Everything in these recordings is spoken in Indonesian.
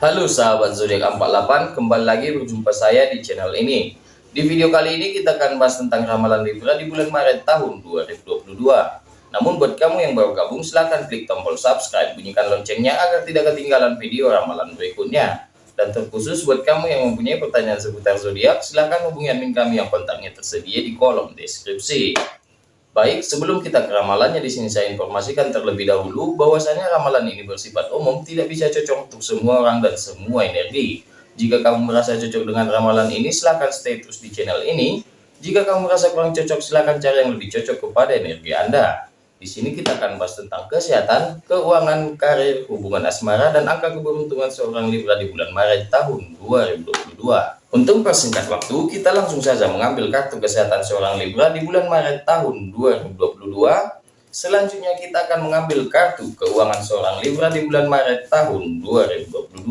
Halo sahabat zodiak 48, kembali lagi berjumpa saya di channel ini. Di video kali ini kita akan bahas tentang ramalan Libra di bulan Maret tahun 2022. Namun buat kamu yang baru gabung silahkan klik tombol subscribe, bunyikan loncengnya agar tidak ketinggalan video ramalan berikutnya. Dan terkhusus buat kamu yang mempunyai pertanyaan seputar zodiak, silahkan hubungi admin kami yang kontaknya tersedia di kolom deskripsi. Baik, sebelum kita ke ramalannya di sini saya informasikan terlebih dahulu bahwasanya ramalan ini bersifat umum, tidak bisa cocok untuk semua orang dan semua energi. Jika kamu merasa cocok dengan ramalan ini, silahkan stay terus di channel ini. Jika kamu merasa kurang cocok, silahkan cari yang lebih cocok kepada energi Anda. Di sini kita akan bahas tentang kesehatan, keuangan, karir, hubungan asmara, dan angka keberuntungan seorang Libra di bulan Maret tahun 2022. Untuk persingkat waktu, kita langsung saja mengambil kartu kesehatan seorang Libra di bulan Maret tahun 2022. Selanjutnya kita akan mengambil kartu keuangan seorang Libra di bulan Maret tahun 2022.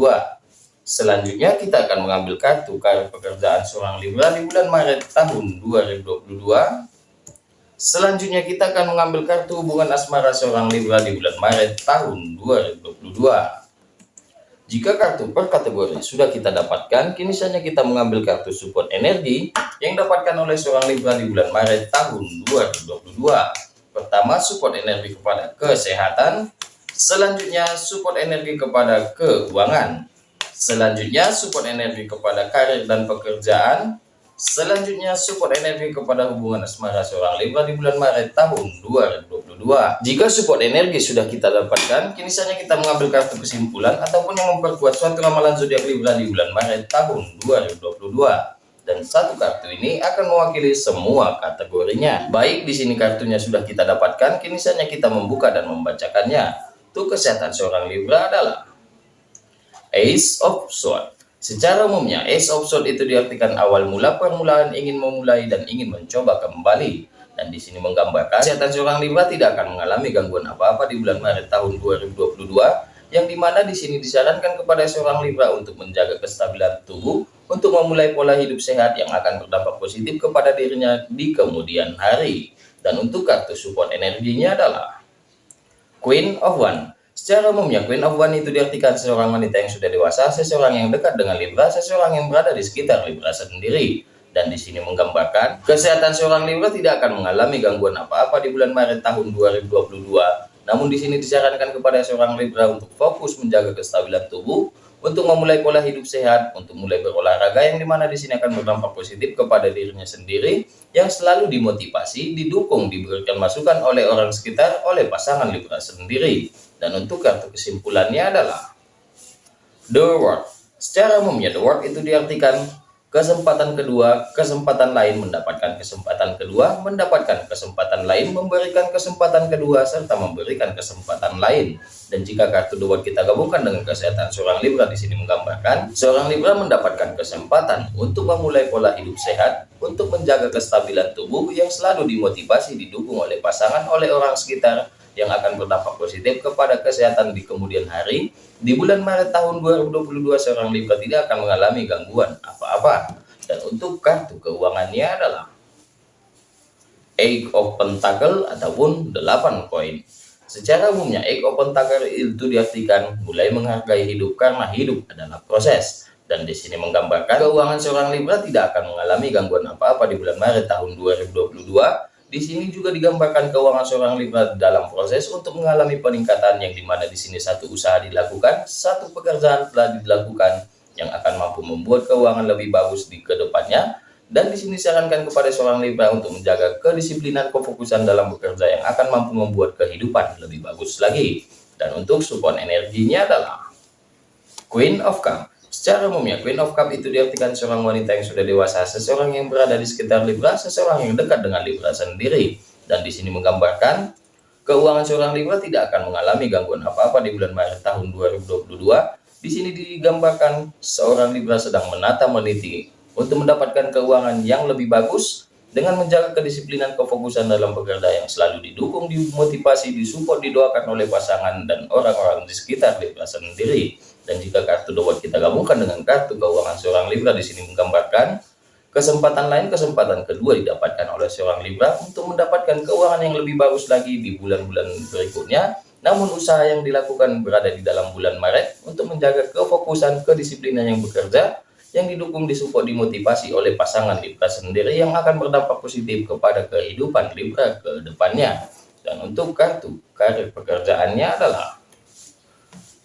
Selanjutnya kita akan mengambil kartu karir pekerjaan seorang Libra di bulan Maret tahun 2022. Selanjutnya kita akan mengambil kartu hubungan asmara seorang Libra di bulan Maret tahun 2022. Jika kartu per kategori sudah kita dapatkan, kini saja kita mengambil kartu support energi yang dapatkan oleh seorang Libra di bulan Maret tahun 2022. Pertama, support energi kepada kesehatan. Selanjutnya, support energi kepada keuangan. Selanjutnya, support energi kepada karir dan pekerjaan. Selanjutnya support energi kepada hubungan asmara seorang Libra di bulan Maret tahun 2022. Jika support energi sudah kita dapatkan, kini saatnya kita mengambil kartu kesimpulan ataupun yang memperkuat suatu ramalan zodiak Libra di bulan Maret tahun 2022 dan satu kartu ini akan mewakili semua kategorinya. Baik, di sini kartunya sudah kita dapatkan, kini saatnya kita membuka dan membacakannya. Untuk kesehatan seorang Libra adalah Ace of Swords. Secara umumnya, Ace of Swords itu diartikan awal mula permulaan ingin memulai dan ingin mencoba kembali. Dan di sini menggambarkan, kesehatan seorang Libra tidak akan mengalami gangguan apa-apa di bulan Maret tahun 2022, yang di mana di sini disarankan kepada seorang Libra untuk menjaga kestabilan tubuh, untuk memulai pola hidup sehat yang akan berdampak positif kepada dirinya di kemudian hari. Dan untuk kartu support energinya adalah Queen of One. Secara umumnya, Queen of One itu diartikan seorang wanita yang sudah dewasa, seseorang yang dekat dengan Libra, seseorang yang berada di sekitar Libra sendiri. Dan di sini menggambarkan, kesehatan seorang Libra tidak akan mengalami gangguan apa-apa di bulan Maret tahun 2022. Namun di sini disarankan kepada seorang Libra untuk fokus menjaga kestabilan tubuh, untuk memulai pola hidup sehat, untuk mulai berolahraga yang di mana di sini akan berdampak positif kepada dirinya sendiri, yang selalu dimotivasi, didukung, diberikan masukan oleh orang sekitar, oleh pasangan Libra sendiri. Dan untuk kartu kesimpulannya adalah The World. Secara umumnya The World itu diartikan kesempatan kedua, kesempatan lain mendapatkan kesempatan kedua, mendapatkan kesempatan lain, memberikan kesempatan kedua, serta memberikan kesempatan lain. Dan jika kartu The World kita gabungkan dengan kesehatan seorang Libra di sini menggambarkan, seorang Libra mendapatkan kesempatan untuk memulai pola hidup sehat, untuk menjaga kestabilan tubuh yang selalu dimotivasi, didukung oleh pasangan, oleh orang sekitar, yang akan berdampak positif kepada kesehatan di kemudian hari. Di bulan Maret tahun 2022 seorang Libra tidak akan mengalami gangguan apa-apa. Dan untuk kartu keuangannya adalah Eight of Pentacle ataupun 8 koin. Secara umumnya Eight of Pentacle itu diartikan mulai menghargai hidup karena hidup adalah proses. Dan di sini menggambarkan keuangan seorang Libra tidak akan mengalami gangguan apa-apa di bulan Maret tahun 2022 di sini juga digambarkan keuangan seorang Libra dalam proses untuk mengalami peningkatan yang di mana di sini satu usaha dilakukan, satu pekerjaan telah dilakukan yang akan mampu membuat keuangan lebih bagus di ke depannya. Dan di sini sarankan kepada seorang Libra untuk menjaga kedisiplinan kefokusan dalam bekerja yang akan mampu membuat kehidupan lebih bagus lagi. Dan untuk support energinya adalah Queen of Cup. Secara umumnya, Queen of Cup itu diartikan seorang wanita yang sudah dewasa, seseorang yang berada di sekitar Libra, seseorang yang dekat dengan Libra sendiri. Dan di sini menggambarkan, keuangan seorang Libra tidak akan mengalami gangguan apa-apa di bulan Maret tahun 2022. Di sini digambarkan seorang Libra sedang menata meniti untuk mendapatkan keuangan yang lebih bagus dengan menjaga kedisiplinan kefokusan dalam pekerjaan yang selalu didukung, dimotivasi, disupport, didoakan oleh pasangan dan orang-orang di sekitar Libra sendiri. Dan jika kartu dua kita gabungkan dengan kartu keuangan seorang Libra di sini menggambarkan kesempatan lain, kesempatan kedua didapatkan oleh seorang Libra untuk mendapatkan keuangan yang lebih bagus lagi di bulan-bulan berikutnya Namun usaha yang dilakukan berada di dalam bulan Maret untuk menjaga kefokusan kedisiplinan yang bekerja yang didukung disupport dimotivasi oleh pasangan Libra sendiri yang akan berdampak positif kepada kehidupan Libra ke depannya. Dan untuk kartu karir pekerjaannya adalah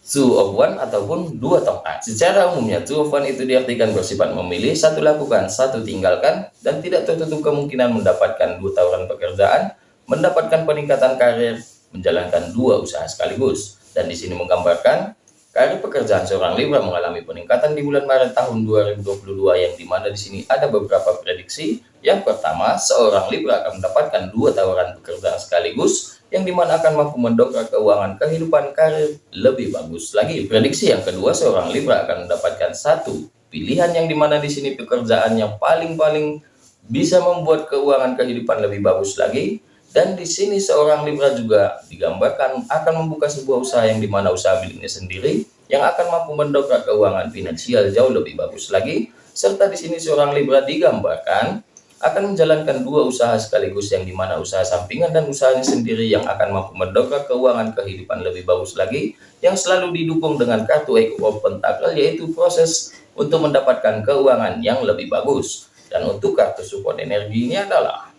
Two of One ataupun dua tongkat. Secara umumnya Two of One itu diartikan bersifat memilih, satu lakukan, satu tinggalkan, dan tidak tertutup kemungkinan mendapatkan dua tawaran pekerjaan, mendapatkan peningkatan karir, menjalankan dua usaha sekaligus. Dan di sini menggambarkan Karir pekerjaan seorang Libra mengalami peningkatan di bulan Maret tahun 2022 yang di mana di sini ada beberapa prediksi. Yang pertama, seorang Libra akan mendapatkan dua tawaran pekerjaan sekaligus yang di mana akan mampu mendongkrak keuangan kehidupan karir lebih bagus lagi. Prediksi yang kedua, seorang Libra akan mendapatkan satu pilihan yang di mana di sini pekerjaan yang paling-paling bisa membuat keuangan kehidupan lebih bagus lagi dan di sini seorang Libra juga digambarkan akan membuka sebuah usaha yang di mana usaha miliknya sendiri yang akan mampu mendongkrak keuangan finansial jauh lebih bagus lagi. Serta di sini seorang Libra digambarkan akan menjalankan dua usaha sekaligus yang di mana usaha sampingan dan usahanya sendiri yang akan mampu mendongkrak keuangan kehidupan lebih bagus lagi yang selalu didukung dengan kartu of Pentacle yaitu proses untuk mendapatkan keuangan yang lebih bagus. Dan untuk kartu support energi ini adalah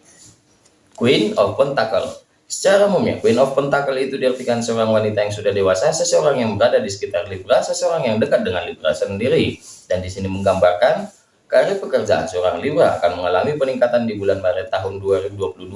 Queen of Pentacle. Secara umumnya, Queen of Pentacle itu diartikan seorang wanita yang sudah dewasa, seseorang yang berada di sekitar Libra, seseorang yang dekat dengan Libra sendiri. Dan di sini menggambarkan karir pekerjaan seorang Libra akan mengalami peningkatan di bulan Maret tahun 2022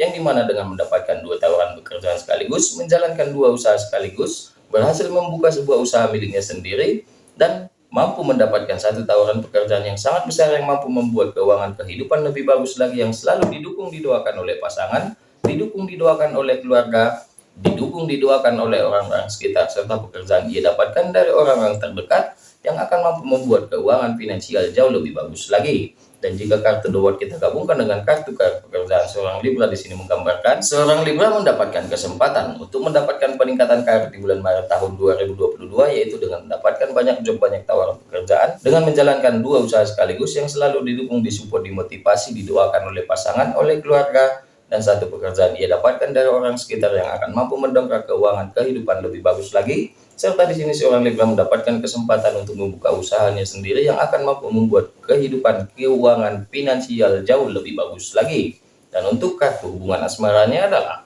yang di mana dengan mendapatkan dua tawaran pekerjaan sekaligus, menjalankan dua usaha sekaligus, berhasil membuka sebuah usaha miliknya sendiri, dan mampu mendapatkan satu tawaran pekerjaan yang sangat besar yang mampu membuat keuangan kehidupan lebih bagus lagi yang selalu didukung didoakan oleh pasangan, didukung didoakan oleh keluarga, didukung didoakan oleh orang-orang sekitar serta pekerjaan ia dapatkan dari orang-orang terdekat yang akan mampu membuat keuangan finansial jauh lebih bagus lagi. Dan jika kartu The kita gabungkan dengan kartu kartu pekerjaan seorang Libra di sini menggambarkan seorang Libra mendapatkan kesempatan untuk mendapatkan peningkatan karir di bulan Maret tahun 2022 yaitu dengan mendapatkan banyak job banyak tawaran pekerjaan dengan menjalankan dua usaha sekaligus yang selalu didukung disupport dimotivasi didoakan oleh pasangan oleh keluarga dan satu pekerjaan ia dapatkan dari orang sekitar yang akan mampu mendongkrak keuangan kehidupan lebih bagus lagi serta di sini seorang Libra mendapatkan kesempatan untuk membuka usahanya sendiri yang akan mampu membuat kehidupan keuangan finansial jauh lebih bagus lagi. Dan untuk kartu hubungan asmaranya adalah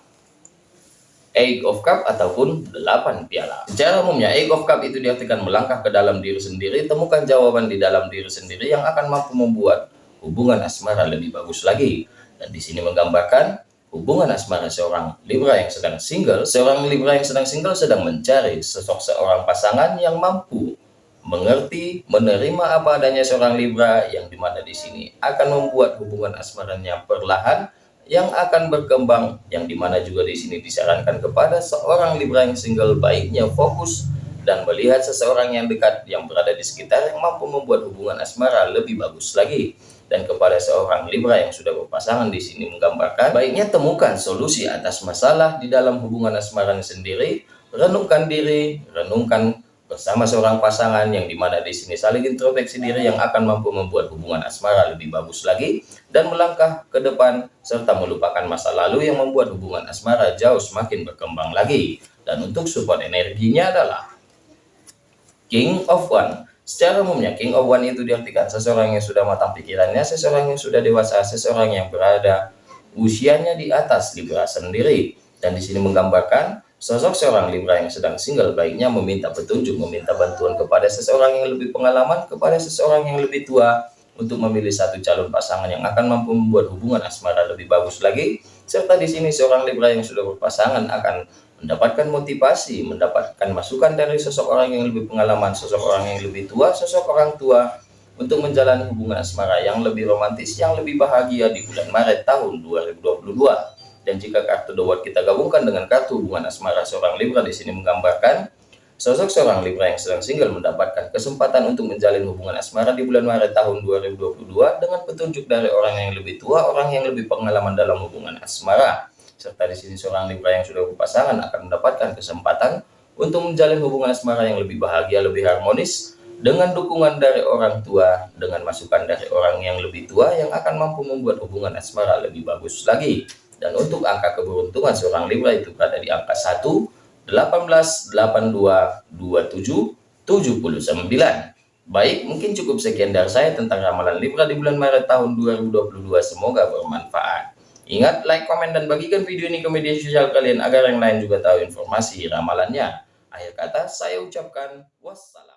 Eight of Cup ataupun 8 piala. Secara umumnya Eight of Cup itu diartikan melangkah ke dalam diri sendiri, temukan jawaban di dalam diri sendiri yang akan mampu membuat hubungan asmara lebih bagus lagi. Dan di sini menggambarkan hubungan asmara seorang Libra yang sedang single, seorang Libra yang sedang single sedang mencari sosok seorang pasangan yang mampu mengerti, menerima apa adanya seorang Libra yang di mana di sini akan membuat hubungan asmaranya perlahan yang akan berkembang yang di mana juga di sini disarankan kepada seorang Libra yang single baiknya fokus dan melihat seseorang yang dekat yang berada di sekitar yang mampu membuat hubungan asmara lebih bagus lagi dan kepada seorang Libra yang sudah berpasangan di sini menggambarkan baiknya temukan solusi atas masalah di dalam hubungan asmaranya sendiri renungkan diri renungkan bersama seorang pasangan yang di mana di sini saling introspeksi diri yang akan mampu membuat hubungan asmara lebih bagus lagi dan melangkah ke depan serta melupakan masa lalu yang membuat hubungan asmara jauh semakin berkembang lagi. Dan untuk support energinya adalah King of One Secara umumnya, King of One itu diartikan seseorang yang sudah matang pikirannya, seseorang yang sudah dewasa, seseorang yang berada usianya di atas Libra sendiri. Dan di sini menggambarkan sosok seorang Libra yang sedang single baiknya meminta petunjuk, meminta bantuan kepada seseorang yang lebih pengalaman, kepada seseorang yang lebih tua, untuk memilih satu calon pasangan yang akan mampu membuat hubungan asmara lebih bagus lagi. Serta di sini seorang Libra yang sudah berpasangan akan mendapatkan motivasi, mendapatkan masukan dari sosok orang yang lebih pengalaman, sosok orang yang lebih tua, sosok orang tua untuk menjalani hubungan asmara yang lebih romantis, yang lebih bahagia di bulan Maret tahun 2022. Dan jika kartu The kita gabungkan dengan kartu hubungan asmara seorang Libra di sini menggambarkan sosok seorang Libra yang sedang single mendapatkan kesempatan untuk menjalin hubungan asmara di bulan Maret tahun 2022 dengan petunjuk dari orang yang lebih tua, orang yang lebih pengalaman dalam hubungan asmara serta di sini seorang Libra yang sudah berpasangan akan mendapatkan kesempatan untuk menjalin hubungan asmara yang lebih bahagia, lebih harmonis dengan dukungan dari orang tua, dengan masukan dari orang yang lebih tua yang akan mampu membuat hubungan asmara lebih bagus lagi. Dan untuk angka keberuntungan seorang Libra itu berada di angka 1, 2, 18, 82, 27, 79. Baik, mungkin cukup sekian dari saya tentang ramalan Libra di bulan Maret tahun 2022. Semoga bermanfaat. Ingat, like, komen, dan bagikan video ini ke media sosial kalian agar yang lain juga tahu informasi ramalannya. Akhir kata, saya ucapkan wassalam.